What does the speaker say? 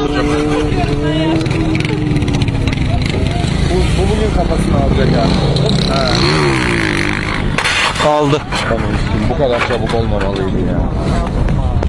Bu, bu bugün kafasını alacak abi. Ha. Aldı. Tamam, bu kadar çabuk olmamalıydı ya.